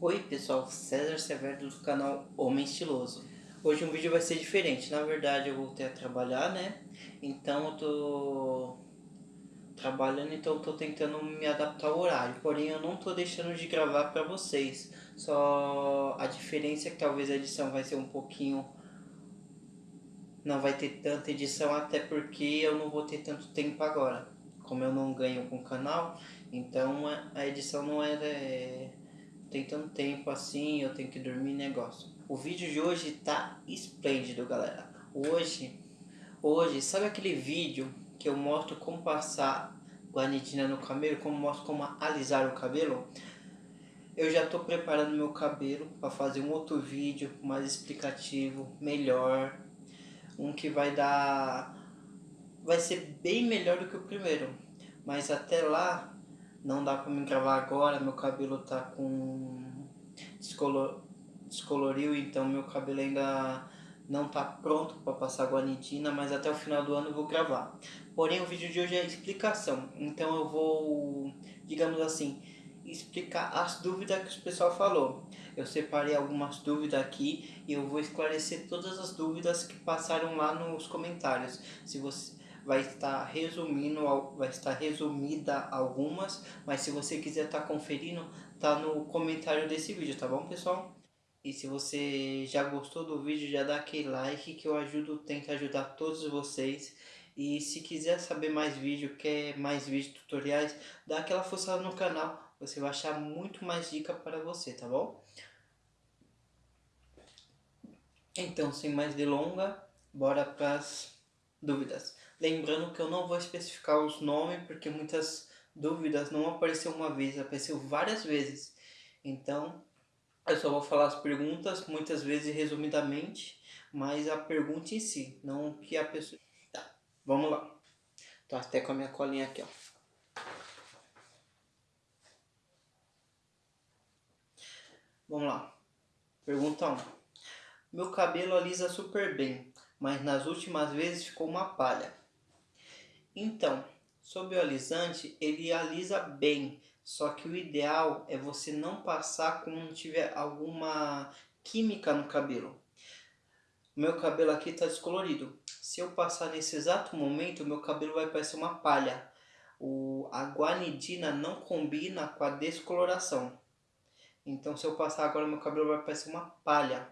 Oi pessoal, César Severo do canal Homem Estiloso. Hoje um vídeo vai ser diferente, na verdade eu voltei a trabalhar, né? Então eu tô trabalhando, então eu tô tentando me adaptar ao horário. Porém eu não tô deixando de gravar pra vocês. Só a diferença é que talvez a edição vai ser um pouquinho... Não vai ter tanta edição, até porque eu não vou ter tanto tempo agora. Como eu não ganho com o canal, então a edição não é... tem tanto tempo assim, eu tenho que dormir negócio. O vídeo de hoje tá esplêndido, galera. Hoje, hoje, sabe aquele vídeo que eu mostro como passar guanidina no cabelo, como mostro como alisar o cabelo? Eu já tô preparando meu cabelo para fazer um outro vídeo mais explicativo, melhor, um que vai dar vai ser bem melhor do que o primeiro. Mas até lá não dá pra me gravar agora, meu cabelo tá com... Descolor... Descoloriu, então meu cabelo ainda não tá pronto para passar guanidina, mas até o final do ano eu vou gravar. Porém, o vídeo de hoje é explicação, então eu vou, digamos assim, explicar as dúvidas que o pessoal falou. Eu separei algumas dúvidas aqui e eu vou esclarecer todas as dúvidas que passaram lá nos comentários. Se você vai estar resumindo, vai estar resumida algumas, mas se você quiser estar tá conferindo, tá no comentário desse vídeo, tá bom pessoal? E se você já gostou do vídeo, já dá aquele like que eu ajudo, tento ajudar todos vocês. E se quiser saber mais vídeo, quer mais vídeos tutoriais, dá aquela força no canal, você vai achar muito mais dica para você, tá bom? Então, sem mais delonga, bora para as dúvidas. Lembrando que eu não vou especificar os nomes, porque muitas dúvidas não apareceu uma vez, apareceu várias vezes. Então, eu só vou falar as perguntas, muitas vezes resumidamente, mas a pergunta em si, não que a pessoa... Tá, vamos lá. Tô até com a minha colinha aqui, ó. Vamos lá. Pergunta 1. Meu cabelo alisa super bem, mas nas últimas vezes ficou uma palha. Então, sobre o alisante, ele alisa bem, só que o ideal é você não passar quando tiver alguma química no cabelo. Meu cabelo aqui está descolorido. Se eu passar nesse exato momento, meu cabelo vai parecer uma palha. O, a guanidina não combina com a descoloração. Então, se eu passar agora, meu cabelo vai parecer uma palha.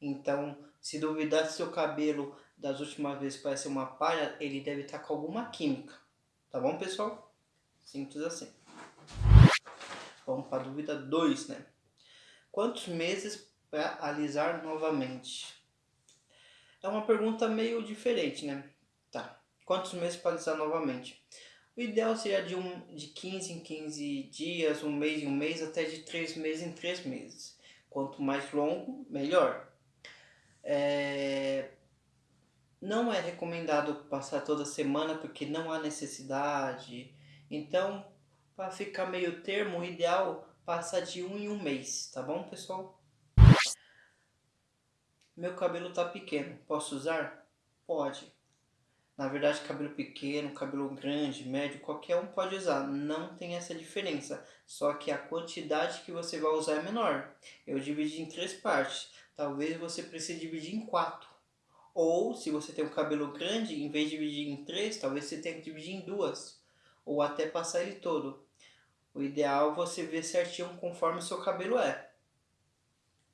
Então, se duvidar se seu cabelo das últimas vezes parece uma palha, ele deve estar com alguma química. Tá bom, pessoal? Simples assim. Vamos para a dúvida 2, né? Quantos meses para alisar novamente? É uma pergunta meio diferente, né? Tá. Quantos meses para alisar novamente? O ideal seria de, um, de 15 em 15 dias, um mês em um mês, até de 3 meses em 3 meses. Quanto mais longo, melhor. É, não é recomendado passar toda semana porque não há necessidade. Então, para ficar meio termo, o ideal passa de um em um mês, tá bom, pessoal? Meu cabelo tá pequeno, posso usar? Pode. Na verdade, cabelo pequeno, cabelo grande, médio, qualquer um pode usar. Não tem essa diferença. Só que a quantidade que você vai usar é menor. Eu dividi em três partes. Talvez você precise dividir em quatro. Ou, se você tem um cabelo grande, em vez de dividir em três, talvez você tenha que dividir em duas. Ou até passar ele todo. O ideal é você ver certinho conforme o seu cabelo é.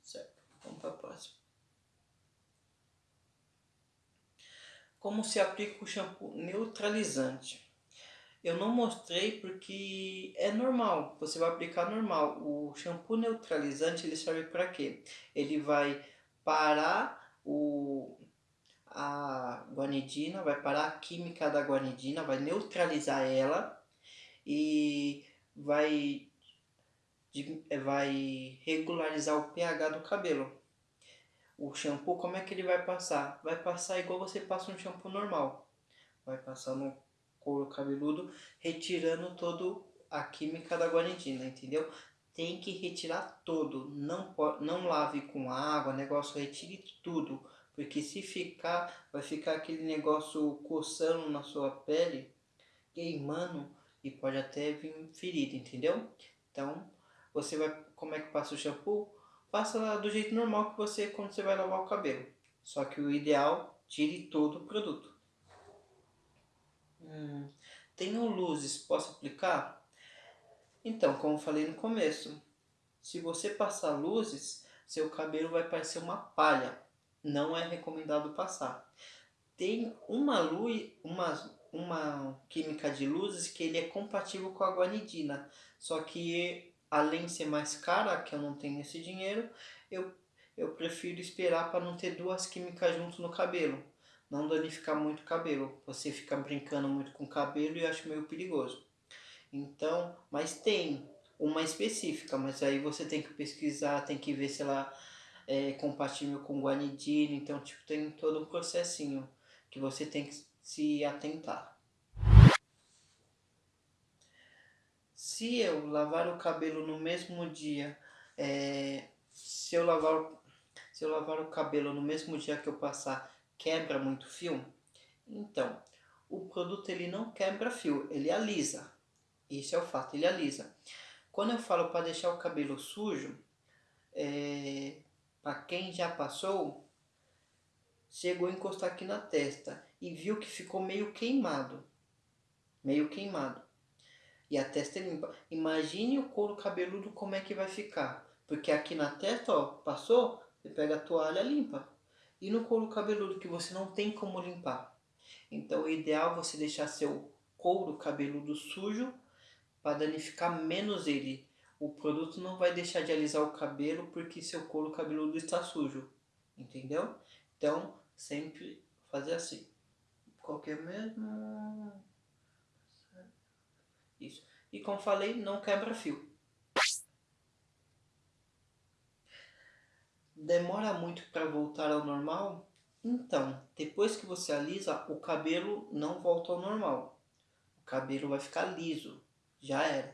Certo, vamos para a próxima. Como se aplica o shampoo neutralizante? Eu não mostrei porque é normal, você vai aplicar normal. O shampoo neutralizante ele serve para quê? Ele vai parar o, a guanidina, vai parar a química da guanidina, vai neutralizar ela e vai, vai regularizar o pH do cabelo. O shampoo, como é que ele vai passar? Vai passar igual você passa um shampoo normal. Vai passar no couro cabeludo, retirando todo a química da guanidina, entendeu? Tem que retirar todo, não, não lave com água, negócio, retire tudo porque se ficar, vai ficar aquele negócio coçando na sua pele, queimando e pode até vir ferida, entendeu? Então, você vai, como é que passa o shampoo? Passa do jeito normal que você, quando você vai lavar o cabelo. Só que o ideal, tire todo o produto. Hum, tenho luzes, posso aplicar? Então, como falei no começo, se você passar luzes, seu cabelo vai parecer uma palha. Não é recomendado passar. Tem uma luz, uma, uma química de luzes que ele é compatível com a guanidina. Só que além de ser mais cara, que eu não tenho esse dinheiro, eu, eu prefiro esperar para não ter duas químicas junto no cabelo. Não danificar muito o cabelo. Você fica brincando muito com o cabelo e acho meio perigoso. Então, mas tem uma específica, mas aí você tem que pesquisar, tem que ver se ela é compatível com guanidina, então tipo tem todo um processinho que você tem que se atentar. Se eu lavar o cabelo no mesmo dia, é, se eu lavar se eu lavar o cabelo no mesmo dia que eu passar, quebra muito fio? Então, o produto ele não quebra fio, ele alisa. Isso é o fato, ele alisa. Quando eu falo para deixar o cabelo sujo, é, para quem já passou, chegou a encostar aqui na testa e viu que ficou meio queimado. Meio queimado. E a testa é limpa. Imagine o couro cabeludo como é que vai ficar. Porque aqui na testa, ó, passou, você pega a toalha limpa. E no couro cabeludo que você não tem como limpar. Então o ideal é você deixar seu couro cabeludo sujo para danificar menos ele. O produto não vai deixar de alisar o cabelo porque seu couro cabeludo está sujo. Entendeu? Então, sempre fazer assim. Qualquer mesmo. Isso. E como falei, não quebra fio. Demora muito para voltar ao normal? Então, depois que você alisa, o cabelo não volta ao normal. O cabelo vai ficar liso, já era.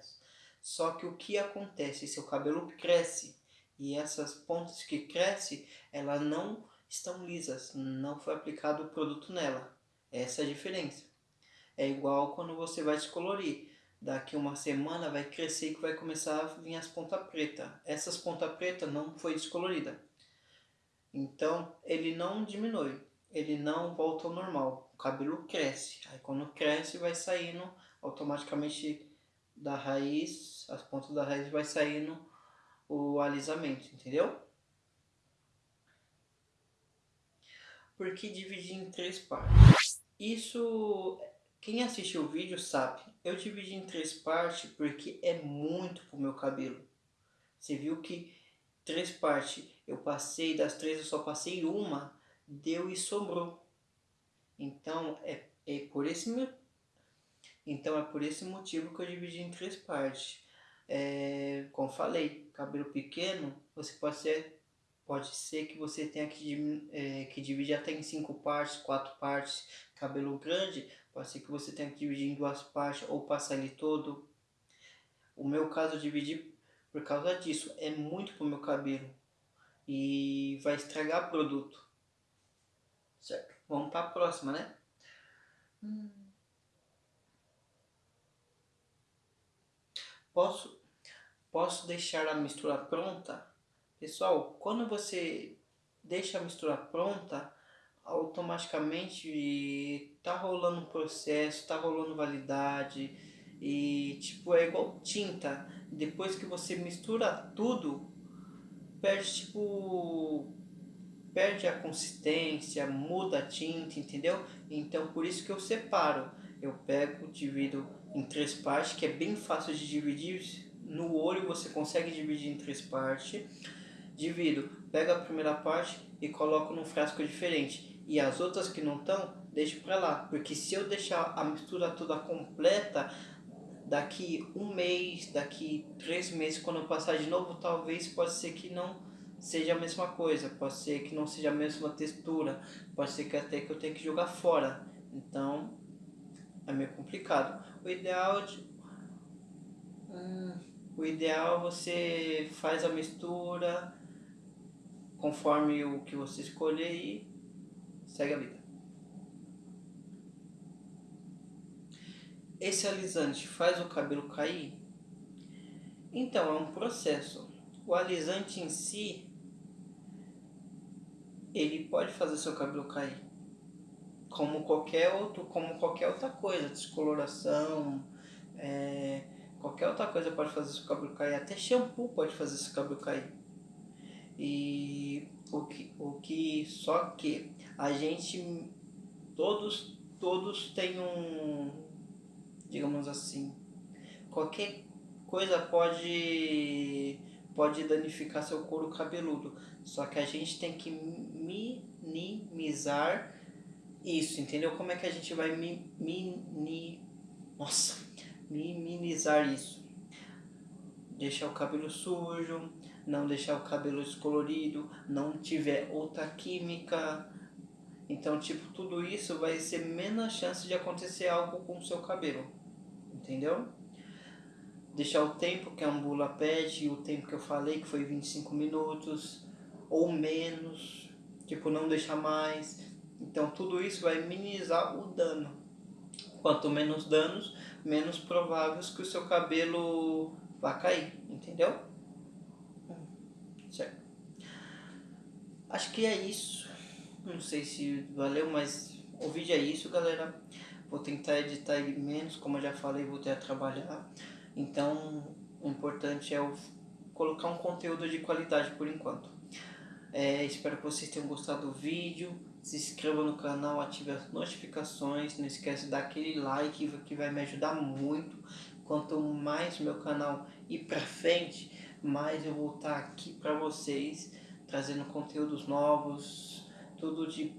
Só que o que acontece? Seu cabelo cresce e essas pontas que crescem, elas não estão lisas, não foi aplicado o produto nela. Essa é a diferença. É igual quando você vai descolorir. Daqui uma semana vai crescer e vai começar a vir as pontas pretas. Essas pontas pretas não foi descolorida. Então ele não diminui, ele não volta ao normal. O cabelo cresce. Aí quando cresce vai saindo automaticamente da raiz, as pontas da raiz vai saindo o alisamento, entendeu? Porque dividir em três partes. Isso, quem assistiu o vídeo sabe. Eu dividi em três partes porque é muito pro meu cabelo. Você viu que três partes, eu passei, das três eu só passei uma, deu e sobrou. Então, é, é por esse então é por esse motivo que eu dividi em três partes. É, como falei, cabelo pequeno, você pode ser, pode ser que você tenha que, é, que dividir até em cinco partes, quatro partes. Cabelo grande, pode ser que você tenha que dividir em duas partes ou passar ele todo. O meu caso eu dividi por causa disso. É muito pro meu cabelo. E vai estragar o produto. Certo. Vamos para a próxima, né? Hum. Posso, posso deixar a mistura pronta? Pessoal, quando você deixa a mistura pronta, automaticamente tá rolando um processo, tá rolando validade e tipo é igual tinta. Depois que você mistura tudo, perde tipo perde a consistência, muda a tinta, entendeu? Então por isso que eu separo. Eu pego, divido em três partes, que é bem fácil de dividir. No olho você consegue dividir em três partes. Divido, pego a primeira parte e coloco num frasco diferente. E as outras que não estão, deixo para lá. Porque se eu deixar a mistura toda completa, daqui um mês, daqui três meses, quando eu passar de novo, talvez pode ser que não seja a mesma coisa. Pode ser que não seja a mesma textura. Pode ser que até que eu tenha que jogar fora. Então, é meio complicado. O ideal de, hum, o ideal você faz a mistura conforme o que você escolher e segue a vida. Esse alisante faz o cabelo cair? Então, é um processo. O alisante em si, ele pode fazer seu cabelo cair. Como qualquer outro, como qualquer outra coisa, descoloração, é, qualquer outra coisa pode fazer seu cabelo cair, até shampoo pode fazer seu cabelo cair. E o que, o que só que a gente todos todos têm um digamos assim, qualquer coisa pode pode danificar seu couro cabeludo. Só que a gente tem que minimizar isso, entendeu? Como é que a gente vai mi, mini, nossa, minimizar isso? Deixar o cabelo sujo, não deixar o cabelo descolorido, não tiver outra química. Então, tipo, tudo isso vai ser menos chance de acontecer algo com o seu cabelo. Entendeu? Deixar o tempo que a ambula pede, o tempo que eu falei, que foi 25 minutos, ou menos, tipo, não deixar mais. Então, tudo isso vai minimizar o dano. Quanto menos danos, menos prováveis que o seu cabelo vá cair, entendeu? Certo. Acho que é isso. Não sei se valeu, mas o vídeo é isso, galera. Vou tentar editar ele menos, como eu já falei, vou ter a trabalhar. Então, o importante é o colocar um conteúdo de qualidade por enquanto. É, espero que vocês tenham gostado do vídeo. Se inscreva no canal, ative as notificações. Não esquece de dar aquele like que vai me ajudar muito. Quanto mais meu canal ir pra frente, mais eu vou estar aqui para vocês, trazendo conteúdos novos, tudo de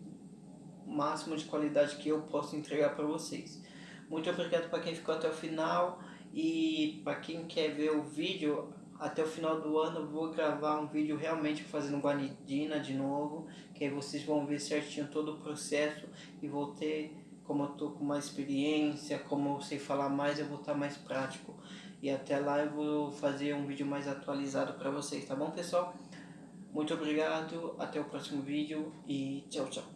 máximo de qualidade que eu posso entregar para vocês. Muito obrigado para quem ficou até o final e para quem quer ver o vídeo, até o final do ano vou gravar um vídeo realmente fazendo guanidina de novo, que aí vocês vão ver certinho todo o processo e vou ter, como eu tô com mais experiência, como eu sei falar mais, eu vou estar mais prático. E até lá eu vou fazer um vídeo mais atualizado para vocês, tá bom pessoal? Muito obrigado, até o próximo vídeo e tchau, tchau.